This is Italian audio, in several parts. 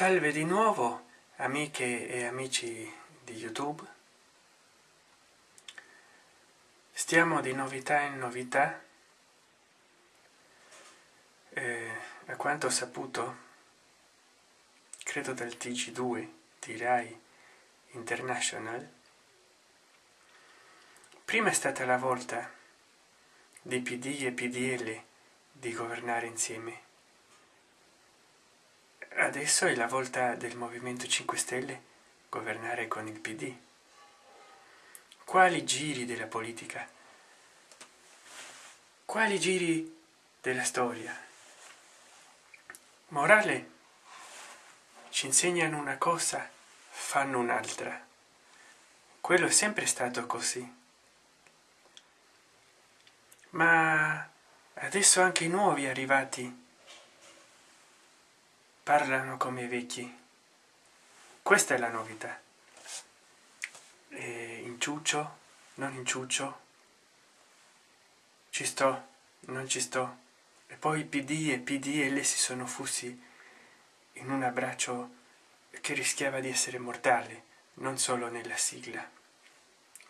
salve di nuovo amiche e amici di youtube. Stiamo di novità in novità. Eh, a quanto ho saputo credo del tg2 di rai international prima è stata la volta di pd e pdl di governare insieme. Adesso è la volta del movimento 5 stelle governare con il pd quali giri della politica? Quali giri della storia? Morale? Ci insegnano una cosa fanno un'altra. Quello è sempre stato così. Ma adesso anche i nuovi arrivati parlano come vecchi. Questa è la novità. E inciuccio? Non inciuccio. Ci sto? Non ci sto. E poi pd e pdl si sono fussi in un abbraccio che rischiava di essere mortale non solo nella sigla.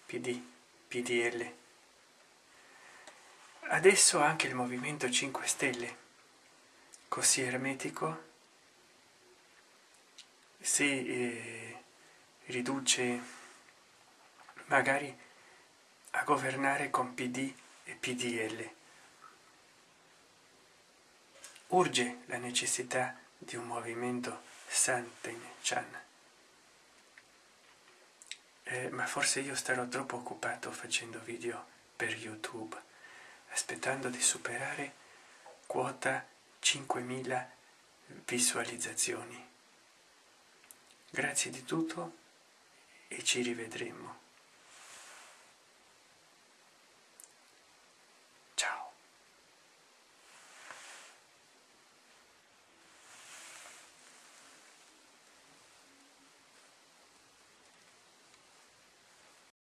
Pd pdl adesso anche il movimento 5 stelle così ermetico si eh, riduce magari a governare con pd e pdl urge la necessità di un movimento santen chan eh, ma forse io starò troppo occupato facendo video per youtube aspettando di superare quota 5.000 visualizzazioni. Grazie di tutto e ci rivedremo